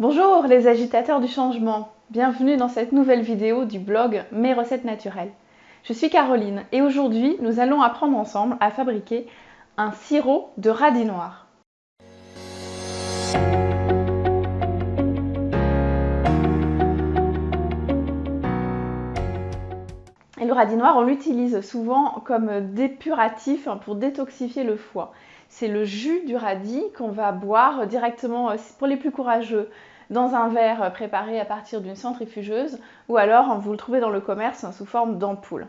Bonjour les agitateurs du changement, bienvenue dans cette nouvelle vidéo du blog Mes recettes naturelles. Je suis Caroline et aujourd'hui nous allons apprendre ensemble à fabriquer un sirop de radis noir. Et le radis noir, on l'utilise souvent comme dépuratif pour détoxifier le foie. C'est le jus du radis qu'on va boire directement, euh, pour les plus courageux, dans un verre préparé à partir d'une centrifugeuse ou alors vous le trouvez dans le commerce sous forme d'ampoule.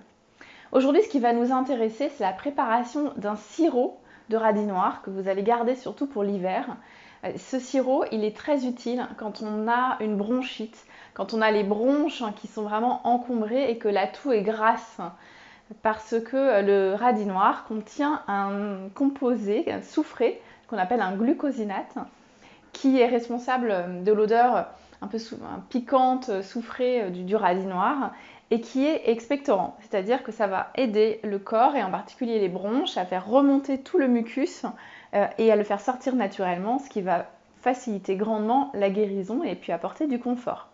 Aujourd'hui, ce qui va nous intéresser, c'est la préparation d'un sirop de radis noir que vous allez garder surtout pour l'hiver. Euh, ce sirop, il est très utile quand on a une bronchite, quand on a les bronches qui sont vraiment encombrées et que la toux est grasse. Parce que le radis noir contient un composé, un soufré, qu'on appelle un glucosinate, qui est responsable de l'odeur un peu piquante, soufrée du, radis noir et qui est expectorant, c'est-à-dire que ça va aider le corps et en particulier les bronches à faire remonter tout le mucus euh, et à le faire sortir naturellement, ce qui va faciliter grandement la guérison et puis apporter du confort.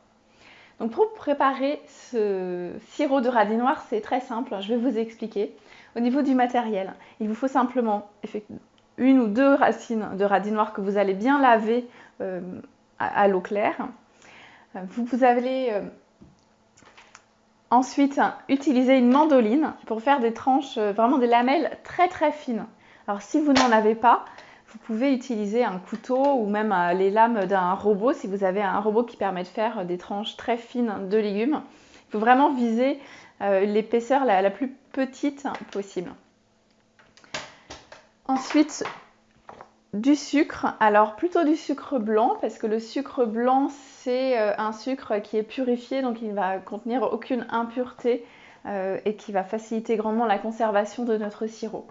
Donc pour préparer ce sirop de radis noir, c'est très simple, je vais vous expliquer. Au niveau du matériel, il vous faut simplement une ou deux racines de radis noir que vous allez bien laver euh, à, l'eau claire. Vous, vous allez euh, ensuite utiliser une mandoline pour faire des tranches, euh, vraiment des lamelles très très fines. Alors si vous n'en avez pas, vous pouvez utiliser un couteau ou même les lames d'un robot si vous avez un robot qui permet de faire des tranches très fines de légumes. Il faut vraiment viser l'épaisseur la, plus petite possible. Ensuite, du sucre, alors plutôt du sucre blanc parce que le sucre blanc c'est euh, un sucre qui est purifié donc il ne va contenir aucune impureté euh, et qui va faciliter grandement la conservation de notre sirop.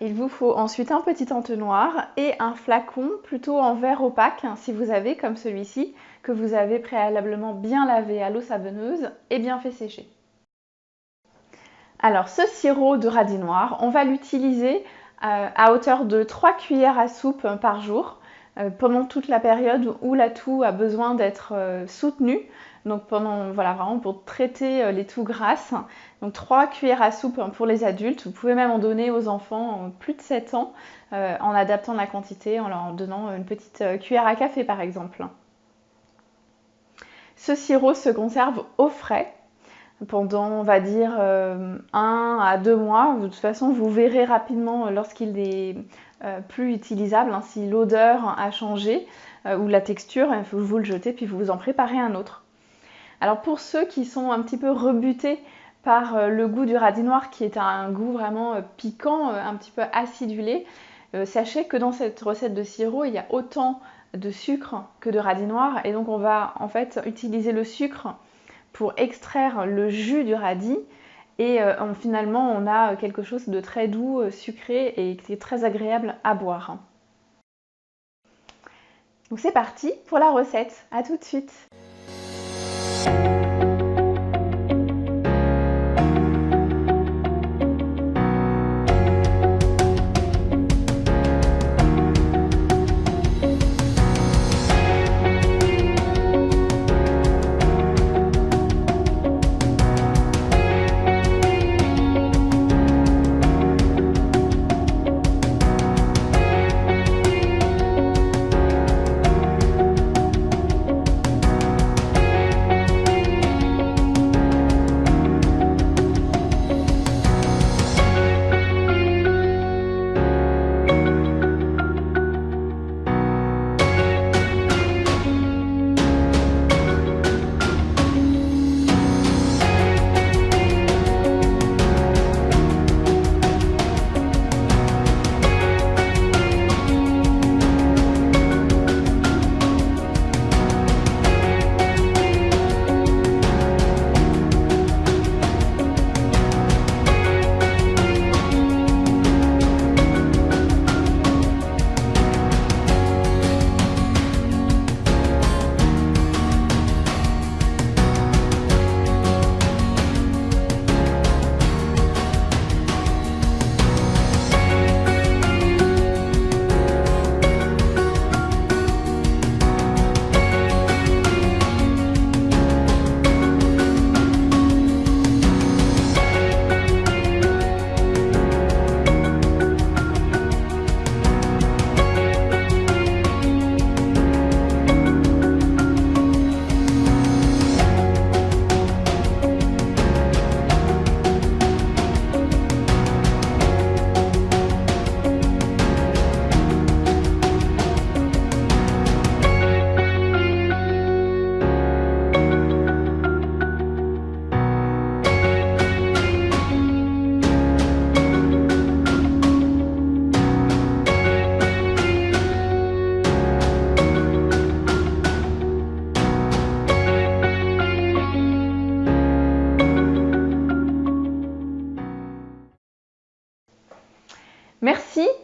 Il vous faut ensuite un petit entonnoir et un flacon plutôt en verre opaque hein, si vous avez comme celui-ci que vous avez préalablement bien lavé à l'eau savonneuse et bien fait sécher. Alors ce sirop de radis noir, on va l'utiliser à hauteur de 3 cuillères à soupe par jour euh, pendant toute la période où la toux a besoin d'être euh, soutenue. Donc pendant, voilà, vraiment pour traiter les toux grasses. Donc 3 cuillères à soupe pour les adultes. Vous pouvez même en donner aux enfants plus de 7 ans en adaptant la quantité, en leur donnant une petite cuillère à café par exemple. Ce sirop se conserve au frais pendant, on va dire, euh, un à deux mois. De toute façon, vous verrez rapidement euh, lorsqu'il est euh, plus utilisable, hein, si l'odeur a changé ou la texture, faut vous le jeter puis vous en préparez un autre. Alors pour ceux qui sont un petit peu rebutés par le goût du radis noir qui est un goût vraiment piquant, un petit peu acidulé, sachez que dans cette recette de sirop, il y a autant de sucre que de radis noir et donc on va en fait utiliser le sucre pour extraire le jus du radis. Et euh, finalement on a quelque chose de très doux, euh, sucré et qui est très agréable à boire. Donc c'est parti pour la recette, à tout de suite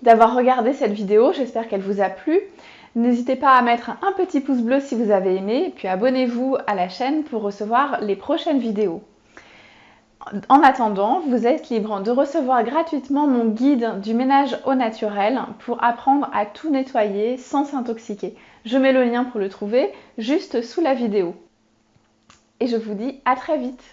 d'avoir regardé cette vidéo, j'espère qu'elle vous a plu. N'hésitez pas à mettre un petit pouce bleu si vous avez aimé, puis abonnez-vous à la chaîne pour recevoir les prochaines vidéos. En attendant, vous êtes libre de recevoir gratuitement mon guide du ménage au naturel pour apprendre à tout nettoyer sans s'intoxiquer. Je mets le lien pour le trouver juste sous la vidéo. Et je vous dis à très vite